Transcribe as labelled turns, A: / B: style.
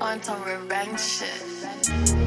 A: on some revenge shit.